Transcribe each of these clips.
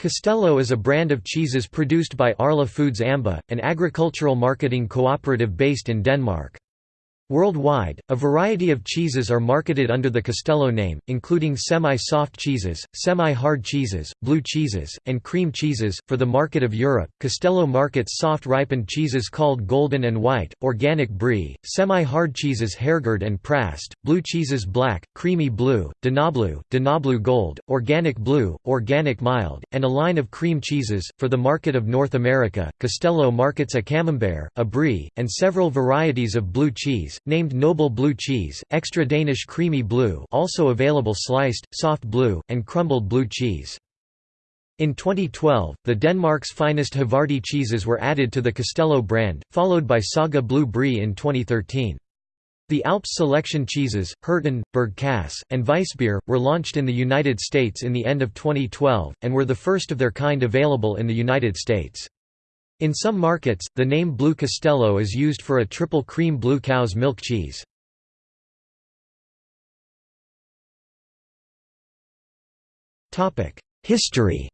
Castello is a brand of cheeses produced by Arla Foods Amba, an agricultural marketing cooperative based in Denmark. Worldwide, a variety of cheeses are marketed under the Castello name, including semi-soft cheeses, semi-hard cheeses, blue cheeses, and cream cheeses. For the market of Europe, Castello markets soft ripened cheeses called golden and white, organic brie, semi-hard cheeses Herrgård and Präst, blue cheeses black, creamy blue, Danablu, Danablu gold, organic blue, organic mild, and a line of cream cheeses. For the market of North America, Castello markets a camembert, a brie, and several varieties of blue cheese, named Noble Blue Cheese, Extra Danish Creamy Blue also available sliced, soft blue, and crumbled blue cheese. In 2012, the Denmark's finest Havarti cheeses were added to the Castello brand, followed by Saga Blue Brie in 2013. The Alps selection cheeses, Herten, Berg Kasse, and Weissbier, were launched in the United States in the end of 2012, and were the first of their kind available in the United States. In some markets, the name Blue Castello is used for a triple cream blue cow's milk cheese. History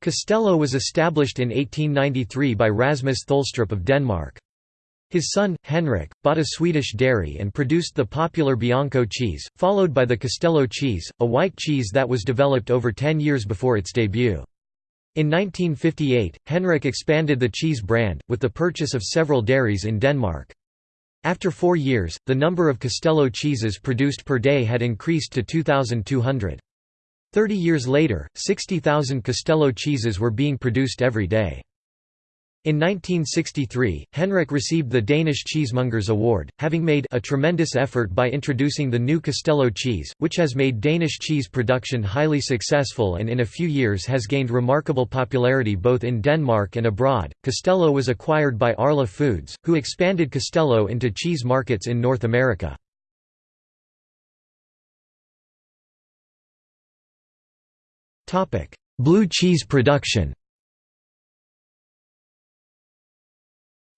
Castello was established in 1893 by Rasmus Tholstrup of Denmark. His son, Henrik, bought a Swedish dairy and produced the popular Bianco cheese, followed by the Castello cheese, a white cheese that was developed over ten years before its debut. In 1958, Henrik expanded the cheese brand, with the purchase of several dairies in Denmark. After four years, the number of Castello cheeses produced per day had increased to 2,200. Thirty years later, 60,000 Castello cheeses were being produced every day. In 1963, Henrik received the Danish Cheesemongers Award, having made a tremendous effort by introducing the new Castello cheese, which has made Danish cheese production highly successful and in a few years has gained remarkable popularity both in Denmark and abroad. Castello was acquired by Arla Foods, who expanded Castello into cheese markets in North America. Blue cheese production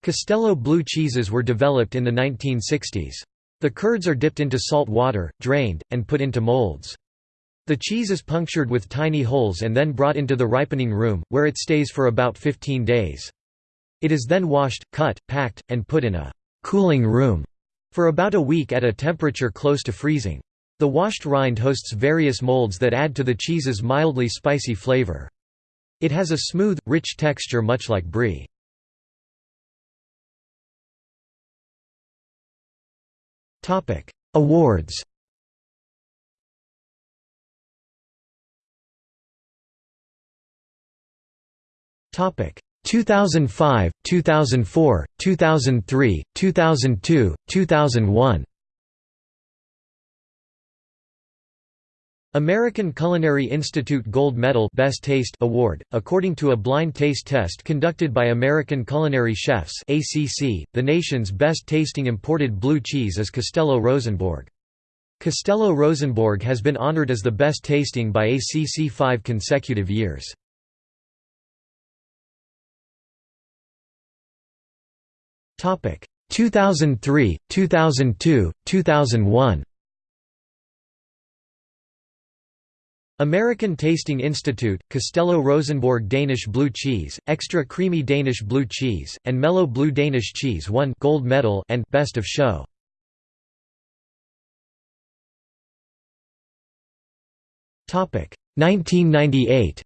Castello blue cheeses were developed in the 1960s. The curds are dipped into salt water, drained, and put into molds. The cheese is punctured with tiny holes and then brought into the ripening room, where it stays for about 15 days. It is then washed, cut, packed, and put in a «cooling room» for about a week at a temperature close to freezing. The washed rind hosts various molds that add to the cheese's mildly spicy flavor. It has a smooth, rich texture much like brie. Awards Topic. 2005, 2004, 2003, 2002, 2001 American Culinary Institute Gold Medal Best Taste Award, according to a blind taste test conducted by American Culinary Chefs ACC, the nation's best tasting imported blue cheese is Castello Rosenborg. Castello Rosenborg has been honored as the best tasting by ACC five consecutive years. Topic 2003, 2002, 2001 American Tasting Institute, Castello Rosenborg Danish Blue Cheese, Extra Creamy Danish Blue Cheese, and Mellow Blue Danish Cheese won Gold Medal and Best of Show. Topic 1998.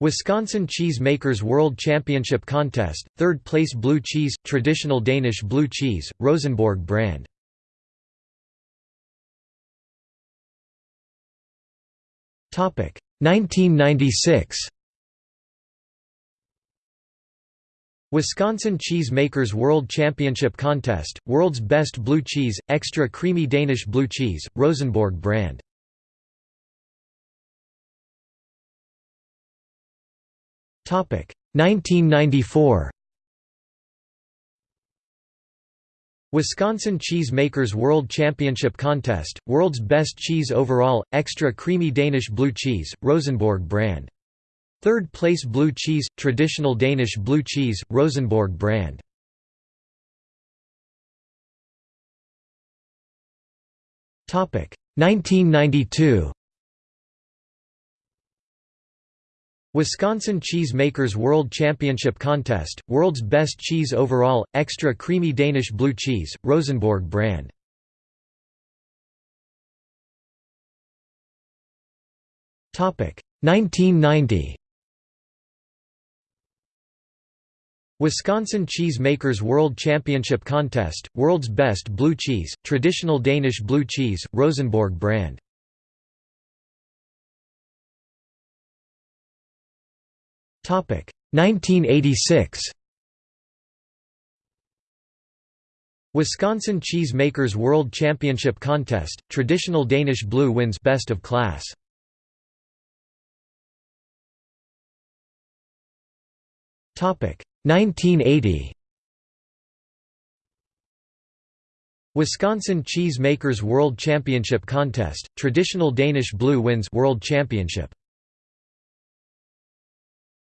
Wisconsin Cheese Makers World Championship Contest, third place blue cheese, traditional Danish blue cheese, Rosenborg brand. 1996 Wisconsin Cheese Makers World Championship Contest, World's Best Blue Cheese, Extra Creamy Danish Blue Cheese, Rosenborg brand. Topic. 1994 Wisconsin Cheese Makers World Championship Contest, World's Best Cheese Overall, Extra Creamy Danish Blue Cheese, Rosenborg brand. Third place Blue Cheese, Traditional Danish Blue Cheese, Rosenborg brand. Topic 1992 Wisconsin Cheese Makers World Championship Contest, World's Best Cheese Overall, Extra Creamy Danish Blue Cheese, Rosenborg brand. Topic 1990. Wisconsin Cheese Makers World Championship Contest, World's Best Blue Cheese, Traditional Danish Blue Cheese, Rosenborg brand. 1986. Wisconsin Cheese Makers World Championship Contest, Traditional Danish Blue wins Best of Class. Topic 1980. Wisconsin Cheese Makers World Championship Contest, Traditional Danish Blue wins World Championship.